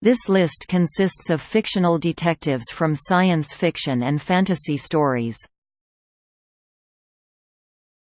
This list consists of fictional detectives from science fiction and fantasy stories.